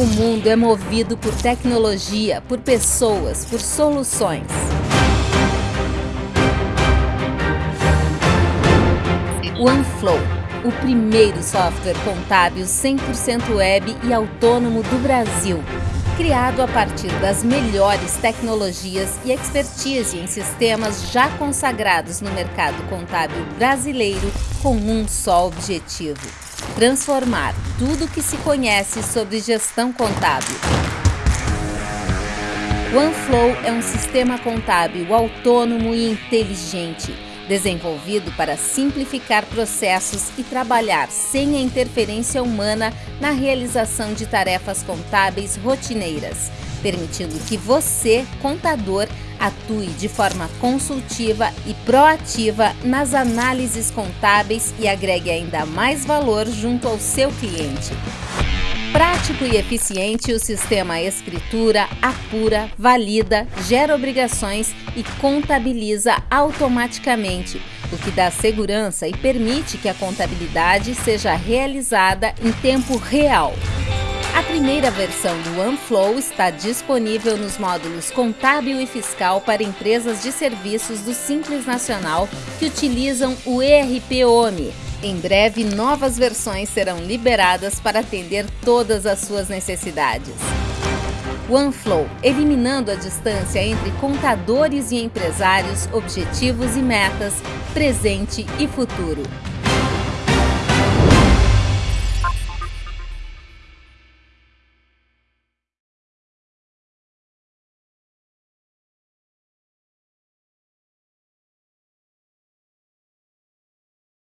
O mundo é movido por tecnologia, por pessoas, por soluções. OneFlow, o primeiro software contábil 100% web e autônomo do Brasil. Criado a partir das melhores tecnologias e expertise em sistemas já consagrados no mercado contábil brasileiro com um só objetivo: transformar tudo o que se conhece sobre gestão contábil. OneFlow é um sistema contábil autônomo e inteligente desenvolvido para simplificar processos e trabalhar sem a interferência humana na realização de tarefas contábeis rotineiras, permitindo que você, contador, atue de forma consultiva e proativa nas análises contábeis e agregue ainda mais valor junto ao seu cliente. Prático e eficiente, o sistema escritura, apura, valida, gera obrigações e contabiliza automaticamente, o que dá segurança e permite que a contabilidade seja realizada em tempo real. A primeira versão do OneFlow está disponível nos módulos contábil e fiscal para empresas de serviços do Simples Nacional que utilizam o ERP OMI em breve, novas versões serão liberadas para atender todas as suas necessidades. OneFlow, eliminando a distância entre contadores e empresários, objetivos e metas, presente e futuro.